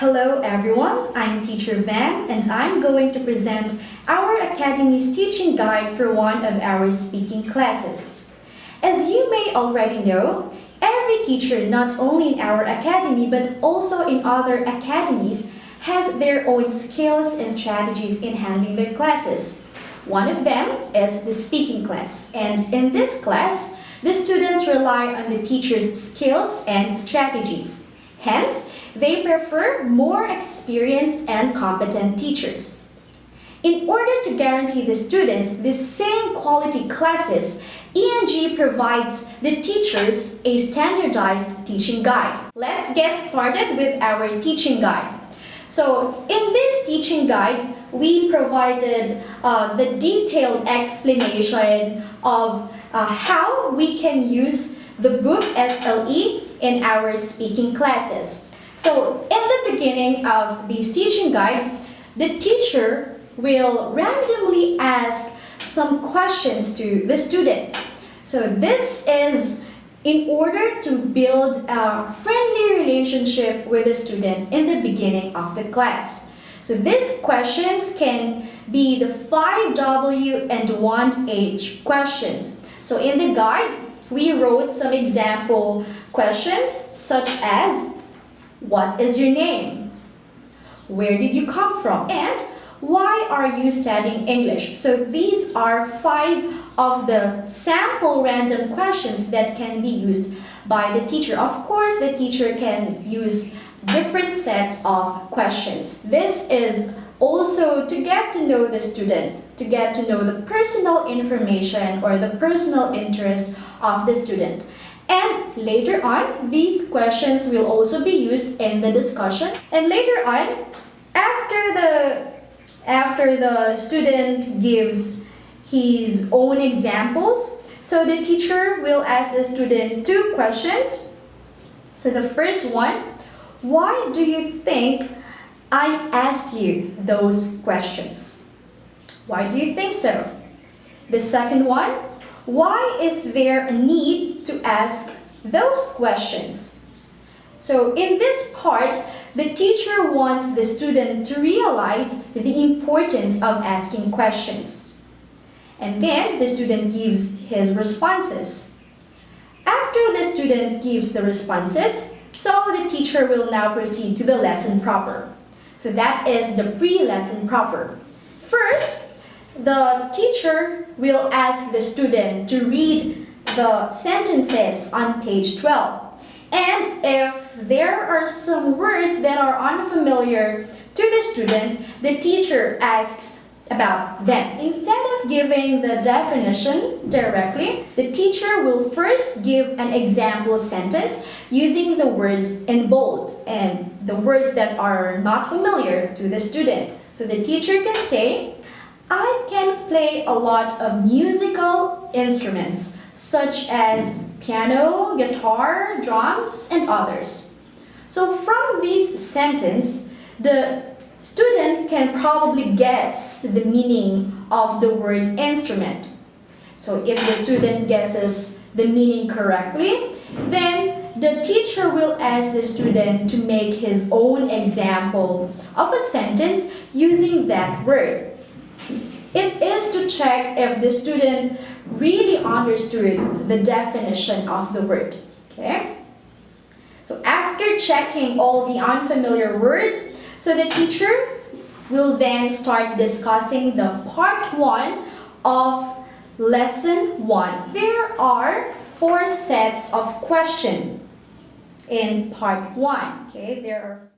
Hello everyone, I'm Teacher Van and I'm going to present our Academy's teaching guide for one of our speaking classes. As you may already know, every teacher not only in our academy but also in other academies has their own skills and strategies in handling their classes. One of them is the speaking class and in this class, the students rely on the teacher's skills and strategies. Hence, they prefer more experienced and competent teachers. In order to guarantee the students the same quality classes, ENG provides the teachers a standardized teaching guide. Let's get started with our teaching guide. So in this teaching guide, we provided uh, the detailed explanation of uh, how we can use the book SLE in our speaking classes. So in the beginning of this teaching guide, the teacher will randomly ask some questions to the student. So this is in order to build a friendly relationship with the student in the beginning of the class. So these questions can be the 5W and 1H questions. So in the guide, we wrote some example questions such as what is your name? Where did you come from? And why are you studying English? So these are five of the sample random questions that can be used by the teacher. Of course, the teacher can use different sets of questions. This is also to get to know the student, to get to know the personal information or the personal interest of the student. And later on, these questions will also be used in the discussion. And later on, after the, after the student gives his own examples, so the teacher will ask the student two questions. So the first one, why do you think I asked you those questions? Why do you think so? The second one, why is there a need to ask those questions? So in this part, the teacher wants the student to realize the importance of asking questions. And then the student gives his responses. After the student gives the responses, so the teacher will now proceed to the lesson proper. So that is the pre-lesson proper. First, the teacher will ask the student to read the sentences on page 12. And if there are some words that are unfamiliar to the student, the teacher asks about them. Instead of giving the definition directly, the teacher will first give an example sentence using the words in bold and the words that are not familiar to the student. So the teacher can say, I can play a lot of musical instruments such as piano, guitar, drums, and others. So from this sentence, the student can probably guess the meaning of the word instrument. So if the student guesses the meaning correctly, then the teacher will ask the student to make his own example of a sentence using that word. It is to check if the student really understood the definition of the word. Okay? So after checking all the unfamiliar words, so the teacher will then start discussing the part 1 of lesson 1. There are four sets of questions in part 1. Okay, there are